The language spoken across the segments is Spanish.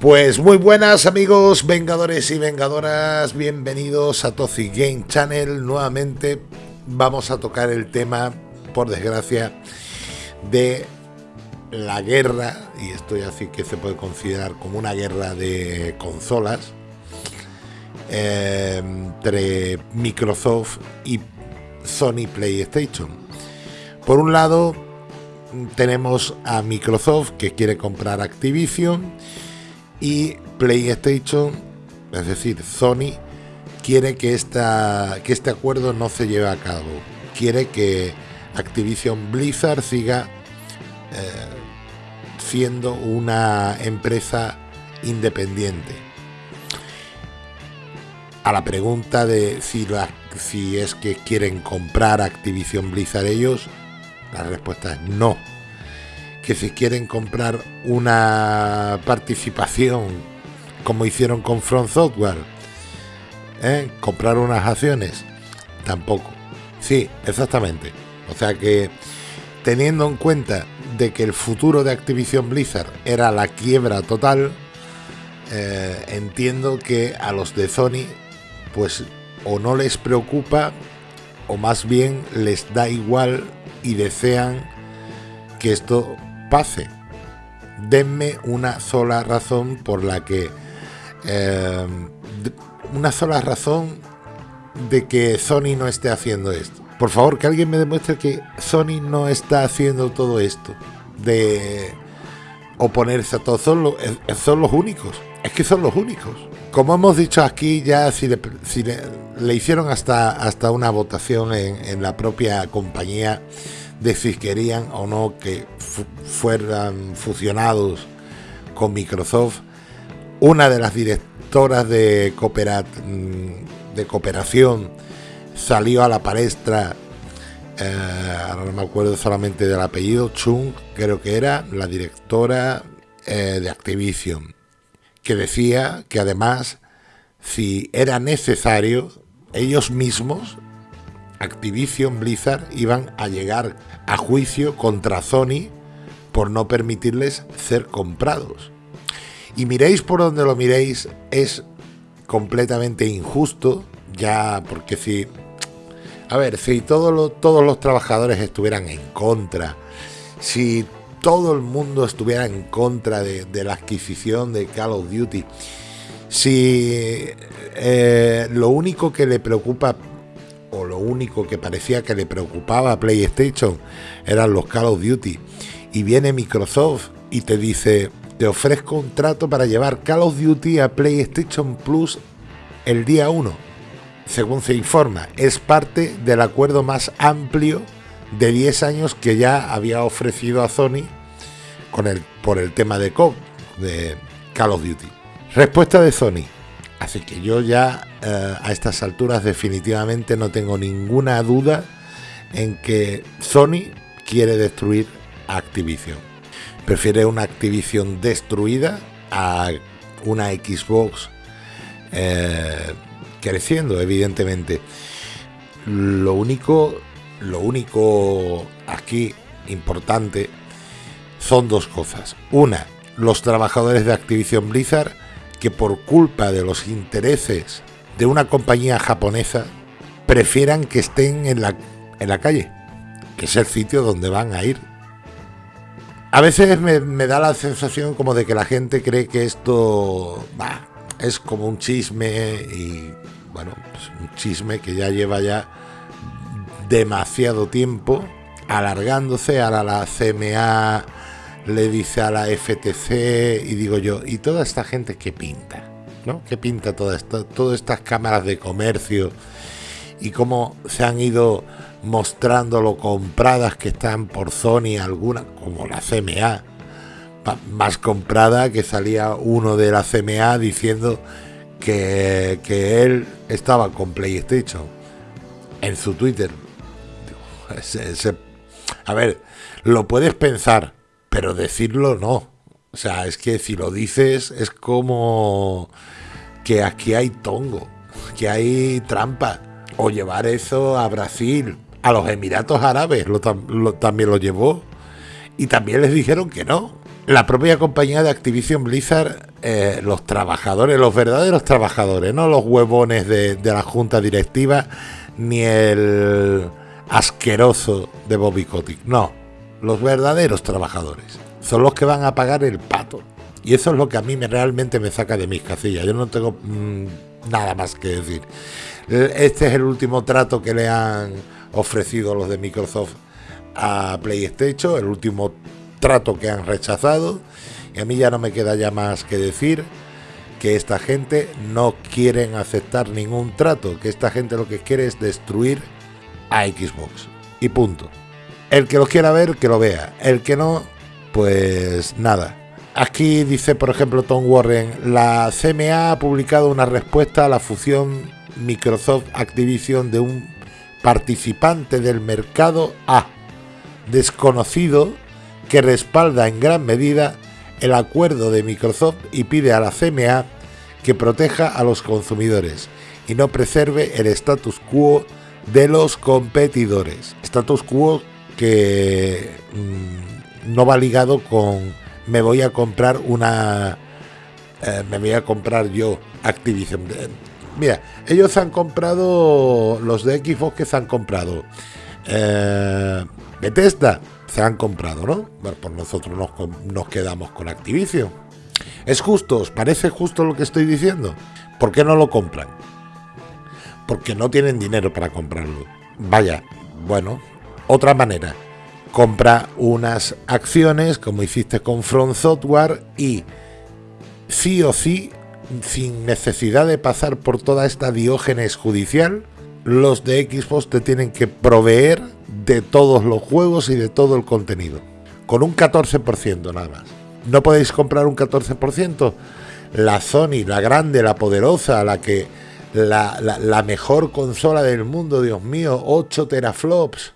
Pues muy buenas amigos vengadores y vengadoras, bienvenidos a Tozi Game Channel. Nuevamente vamos a tocar el tema, por desgracia, de la guerra, y esto ya sí que se puede considerar como una guerra de consolas, eh, entre Microsoft y Sony PlayStation. Por un lado, tenemos a Microsoft que quiere comprar Activision y PlayStation, es decir, Sony, quiere que, este acuerdo no se lleve a cabo. Quiere que Activision Blizzard siga eh, siendo una empresa independiente. A la pregunta de si, si es que quieren comprar Activision Blizzard ellos, la respuesta es no. Que si quieren comprar una participación como hicieron con Front Software, ¿eh? comprar unas acciones, tampoco. Sí, exactamente. O sea que teniendo en cuenta de que el futuro de Activision Blizzard era la quiebra total, eh, entiendo que a los de Sony pues o no les preocupa o más bien les da igual y desean que esto pase. Denme una sola razón por la que... Eh, una sola razón de que Sony no esté haciendo esto. Por favor, que alguien me demuestre que Sony no está haciendo todo esto. De oponerse a todo. Son, son los únicos. Es que son los únicos. Como hemos dicho aquí, ya si le, si le, hicieron hasta, hasta una votación en, en, la propia compañía de si querían o no que fueran fusionados con Microsoft. Una de las directoras de, mm, de cooperación salió a la palestra, eh, ahora no me acuerdo solamente del apellido, Chung, creo que era la directora eh, de Activision que decía que además, si era necesario, ellos mismos, Activision Blizzard, iban a llegar a juicio contra Sony por no permitirles ser comprados. Y miréis por donde lo miréis, es completamente injusto, ya porque si... A ver, si todos los trabajadores estuvieran en contra, si todo el mundo estuviera en contra de, la adquisición de Call of Duty, si eh, lo único que le preocupa o lo único que parecía que le preocupaba a PlayStation eran los Call of Duty y viene Microsoft y te dice te ofrezco un trato para llevar Call of Duty a PlayStation Plus el día 1 según se informa es parte del acuerdo más amplio de 10 años que ya había ofrecido a Sony con por el tema de, de Call of Duty. Respuesta de Sony. Así que yo ya eh, a estas alturas definitivamente no tengo ninguna duda en que Sony quiere destruir Activision. Prefiere una Activision destruida a una Xbox eh, creciendo, evidentemente. Lo único lo único aquí importante son dos cosas. Una, los trabajadores de Activision Blizzard que por culpa de los intereses de una compañía japonesa prefieran que estén en la, en la calle, que es el sitio donde van a ir. A veces me, da la sensación como de que la gente cree que esto es como un chisme y bueno, pues un chisme que ya lleva ya demasiado tiempo alargándose. Ahora la CMA le dice a la FTC y digo yo, ¿y toda esta gente qué pinta? ¿No? ¿Qué pinta toda esta, todas estas cámaras de comercio? Y cómo se han ido mostrando lo compradas que están por Sony, algunas, como la CMA, más comprada que salía uno de la CMA diciendo que, que él estaba con PlayStation en su Twitter a ver, lo puedes pensar, pero decirlo no. O sea, es que si lo dices es como que aquí hay tongo, que hay trampa. O llevar eso a Brasil, a los Emiratos Árabes, lo, también lo llevó. Y también les dijeron que no. La propia compañía de Activision Blizzard eh, los trabajadores, los verdaderos trabajadores, no los huevones de, la junta directiva, ni el asqueroso de Bobby Kotick. No, los verdaderos trabajadores son los que van a pagar el pato. Y eso es lo que a mí me, realmente me saca de mis casillas. Yo no tengo mm, nada más que decir. Este es el último trato que le han ofrecido los de Microsoft a PlayStation, el último trato que han rechazado. Y a mí ya no me queda ya más que decir que esta gente no quieren aceptar ningún trato, que esta gente lo que quiere es destruir a Xbox. Y punto. El que lo quiera ver, que lo vea. El que no, pues nada. Aquí dice, por ejemplo, Tom Warren, la CMA ha publicado una respuesta a la fusión Microsoft Activision de un participante del mercado A, desconocido, que respalda en gran medida el acuerdo de Microsoft y pide a la CMA que proteja a los consumidores y no preserve el status quo de los competidores. Status quo que mm, no va ligado con me voy a comprar una... Eh, me voy a comprar yo Activision. Mira, ellos han comprado, los de Xbox que se han comprado. Eh, Bethesda se han comprado, ¿no? Bueno, pues nosotros nos, quedamos con Activision. ¿Es justo? ¿Os parece justo lo que estoy diciendo? ¿Por qué no lo compran? Porque no tienen dinero para comprarlo. Vaya, bueno, otra manera. Compra unas acciones como hiciste con Front Software y sí o sí, sin necesidad de pasar por toda esta diógenes judicial, los de Xbox te tienen que proveer de todos los juegos y de todo el contenido. Con un 14% nada más. ¿No podéis comprar un 14%? La Sony, la grande, la poderosa, la que... La, mejor consola del mundo, Dios mío, 8 teraflops.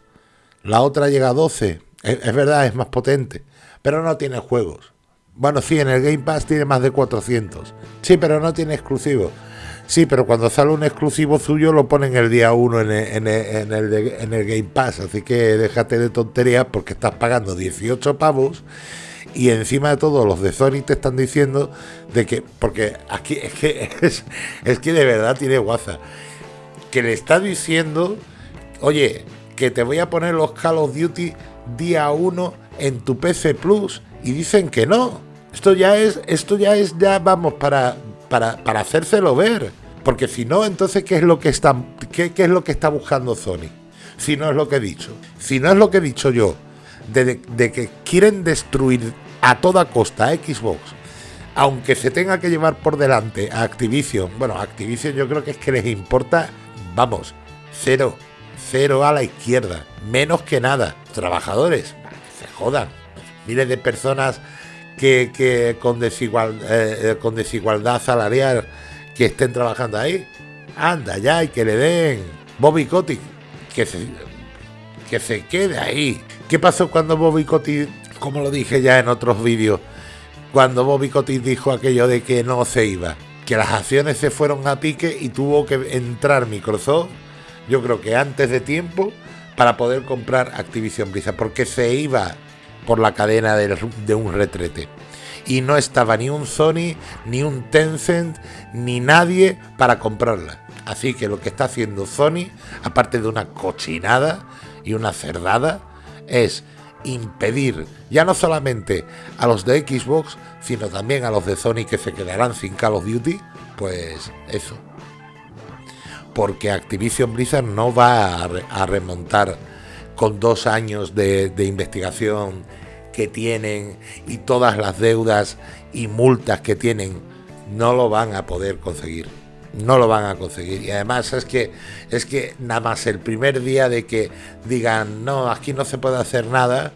La otra llega a 12. Es, verdad, es más potente. Pero no tiene juegos. Bueno, sí, en el Game Pass tiene más de 400. Sí, pero no tiene exclusivos. Sí, pero cuando sale un exclusivo suyo lo ponen el día 1 en el, Game Pass. Así que déjate de tonterías porque estás pagando 18 pavos y encima de todo los de Sony te están diciendo de que, porque aquí es que, es, que de verdad tiene guaza, que le está diciendo, oye, que te voy a poner los Call of Duty día 1 en tu PC Plus y dicen que no. Esto ya es, esto ya es, ya vamos para para, para hacérselo ver. Porque si no, entonces, ¿qué es, lo que está, qué, es lo que está buscando Sony? Si no es lo que he dicho. Si no es lo que he dicho yo, de, que quieren destruir a toda costa a Xbox, aunque se tenga que llevar por delante a Activision, bueno, Activision yo creo que es que les importa, vamos, cero, cero a la izquierda, menos que nada. Trabajadores, se jodan. Miles de personas que, con, desigual, eh, eh, con desigualdad salarial que estén trabajando ahí. Anda ya y que le den Bobby Kotick, que se, que se quede ahí. ¿Qué pasó cuando Bobby Kotick, como lo dije ya en otros vídeos, cuando Bobby Kotick dijo aquello de que no se iba? Que las acciones se fueron a pique y tuvo que entrar Microsoft, yo creo que antes de tiempo, para poder comprar Activision Blizzard, porque se iba por la cadena de, un retrete. Y no estaba ni un Sony, ni un Tencent, ni nadie para comprarla. Así que lo que está haciendo Sony, aparte de una cochinada y una cerdada, es impedir ya no solamente a los de Xbox, sino también a los de Sony que se quedarán sin Call of Duty, pues eso. Porque Activision Blizzard no va a remontar con dos años de, investigación que tienen y todas las deudas y multas que tienen, no lo van a poder conseguir. No lo van a conseguir. Y además es que es que nada más el primer día de que digan no, aquí no se puede hacer nada,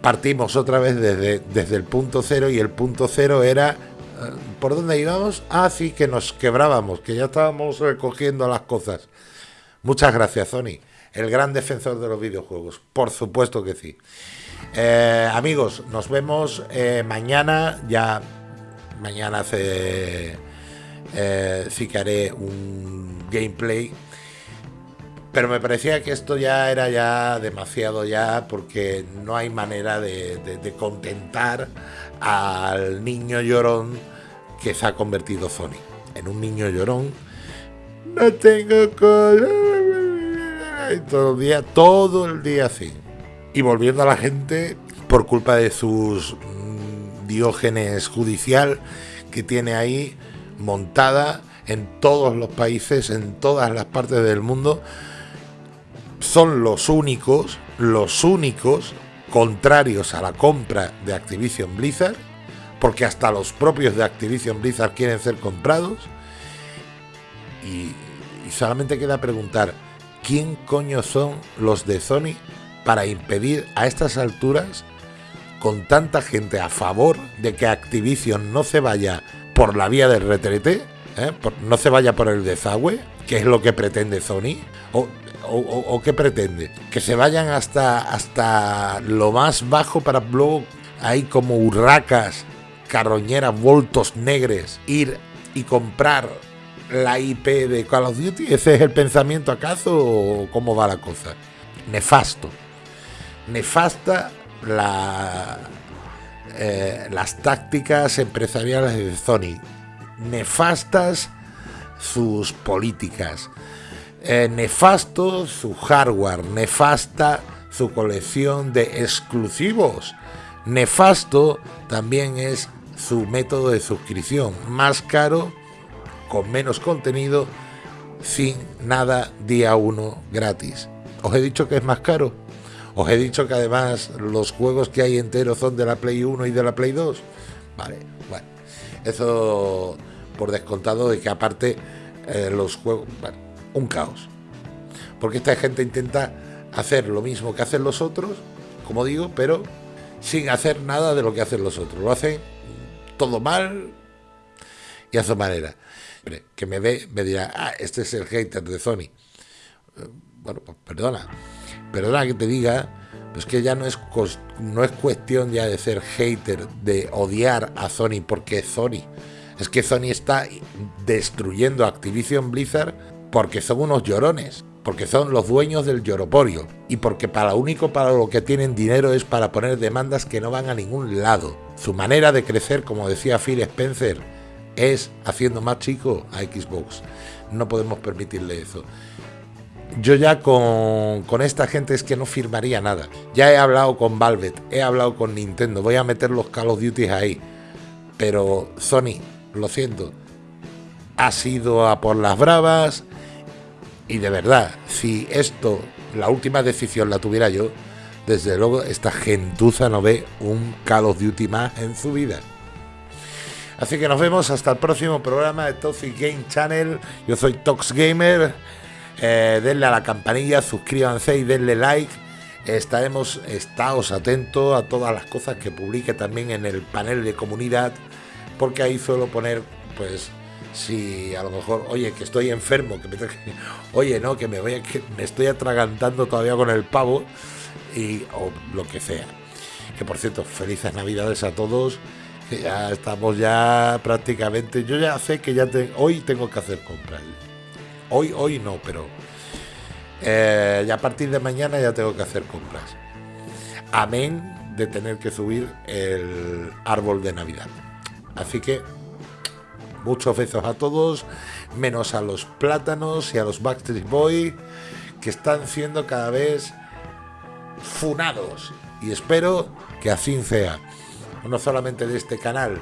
partimos otra vez desde, desde el punto cero y el punto cero era ¿por dónde íbamos? Ah, sí, que nos quebrábamos, que ya estábamos recogiendo las cosas. Muchas gracias, Sony el gran defensor de los videojuegos. Por supuesto que sí. Eh, amigos, nos vemos eh, mañana. Ya mañana hace, eh, sí que haré un gameplay. Pero me parecía que esto ya era ya demasiado ya porque no hay manera de, contentar al niño llorón que se ha convertido Sony en un niño llorón. No tengo color. Todo el día, todo el día así. Y volviendo a la gente por culpa de sus mm, diógenes judicial que tiene ahí montada en todos los países, en todas las partes del mundo, son los únicos, los únicos contrarios a la compra de Activision Blizzard, porque hasta los propios de Activision Blizzard quieren ser comprados. Y, solamente queda preguntar, ¿quién coño son los de Sony para impedir a estas alturas, con tanta gente a favor de que Activision no se vaya por la vía del retrete, ¿eh? no se vaya por el desagüe, que es lo que pretende Sony? ¿O o, qué pretende? Que se vayan hasta, hasta lo más bajo para luego ahí como urracas, carroñeras, voltos negres, ir y comprar la IP de Call of Duty. ¿Ese es el pensamiento acaso o cómo va la cosa? Nefasto. Nefasta la, eh, las tácticas empresariales de Sony. Nefastas sus políticas eh, nefasto su hardware, nefasta su colección de exclusivos. Nefasto también es su método de suscripción, más caro, con menos contenido, sin nada día uno gratis. Os he dicho que es más caro. Os he dicho que además los juegos que hay enteros son de la Play 1 y de la Play 2. Vale, bueno. Eso por descontado de que aparte eh, los juegos un caos. Porque esta gente intenta hacer lo mismo que hacen los otros, como digo, pero sin hacer nada de lo que hacen los otros. Lo hacen todo mal y a su manera. Que me ve, me dirá, ah, este es el hater de Sony. Eh, bueno, pues perdona. Perdona que te diga, pues que ya no es, no es cuestión ya de ser hater, de odiar a Sony porque es Sony. Es que Sony está destruyendo Activision Blizzard porque son unos llorones, porque son los dueños del lloroporio y porque para lo único para lo que tienen dinero es para poner demandas que no van a ningún lado. Su manera de crecer, como decía Phil Spencer, es haciendo más chico a Xbox. No podemos permitirle eso. Yo ya con, esta gente es que no firmaría nada. Ya he hablado con Valve, he hablado con Nintendo, voy a meter los Call of Duty ahí. Pero Sony, lo siento, ha sido a por las bravas, y de verdad, si esto, la última decisión la tuviera yo, desde luego esta gentuza no ve un Call of Duty más en su vida. Así que nos vemos hasta el próximo programa de Toxic Game Channel. Yo soy Tox Gamer. Eh, denle a la campanilla, suscríbanse y denle like. Estaremos, estaos atentos a todas las cosas que publique también en el panel de comunidad, porque ahí suelo poner pues si a lo mejor, oye, que estoy enfermo, que me, oye, no, que me voy que me estoy atragantando todavía con el pavo y lo que sea. Que por cierto, felices Navidades a todos. Ya estamos ya prácticamente, yo ya sé que ya hoy tengo que hacer compras. Hoy, hoy no, pero eh, ya a partir de mañana ya tengo que hacer compras. Amén de tener que subir el árbol de Navidad. Así que Muchos besos a todos, menos a los plátanos y a los Backstreet Boy, que están siendo cada vez funados. Y espero que así sea. No solamente de este canal,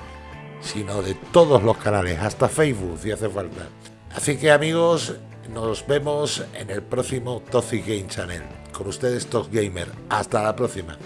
sino de todos los canales, hasta Facebook si hace falta. Así que amigos, nos vemos en el próximo Toxic Game Channel. Con ustedes, Tox Gamer. Hasta la próxima.